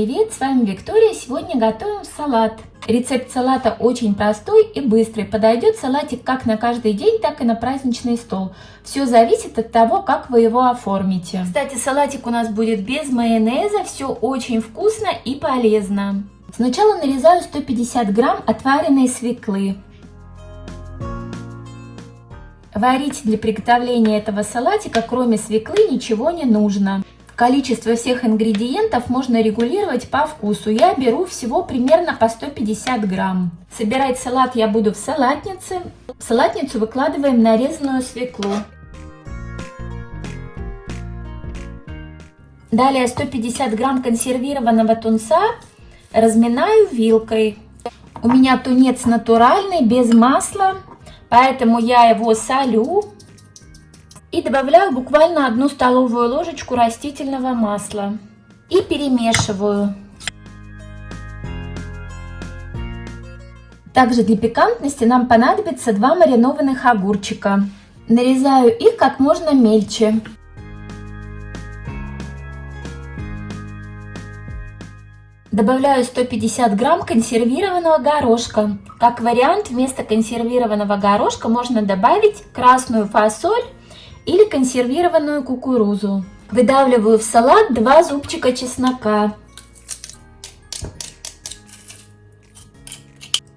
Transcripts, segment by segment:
привет! С вами Виктория. Сегодня готовим салат. Рецепт салата очень простой и быстрый. Подойдет салатик как на каждый день, так и на праздничный стол. Все зависит от того, как вы его оформите. Кстати, салатик у нас будет без майонеза. Все очень вкусно и полезно. Сначала нарезаю 150 грамм отваренной свеклы. Варить для приготовления этого салатика, кроме свеклы, ничего не нужно. Количество всех ингредиентов можно регулировать по вкусу. Я беру всего примерно по 150 грамм. Собирать салат я буду в салатнице. В салатницу выкладываем нарезанную свеклу. Далее 150 грамм консервированного тунца разминаю вилкой. У меня тунец натуральный, без масла, поэтому я его солю и добавляю буквально одну столовую ложечку растительного масла. И перемешиваю. Также для пикантности нам понадобится два маринованных огурчика. Нарезаю их как можно мельче. Добавляю 150 грамм консервированного горошка. Как вариант, вместо консервированного горошка можно добавить красную фасоль или консервированную кукурузу. Выдавливаю в салат 2 зубчика чеснока.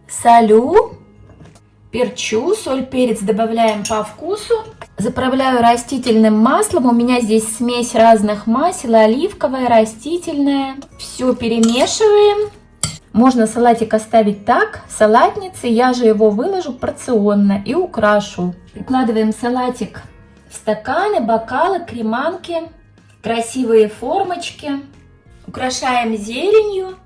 Солю, перчу, соль, перец добавляем по вкусу. Заправляю растительным маслом. У меня здесь смесь разных масел, оливковое, растительное. Все перемешиваем. Можно салатик оставить так, салатницы. Я же его выложу порционно и украшу. Прикладываем салатик стаканы, бокалы, креманки, красивые формочки. Украшаем зеленью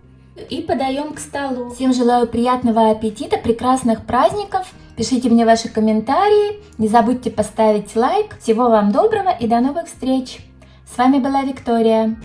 и подаем к столу. Всем желаю приятного аппетита, прекрасных праздников. Пишите мне ваши комментарии, не забудьте поставить лайк. Всего вам доброго и до новых встреч. С вами была Виктория.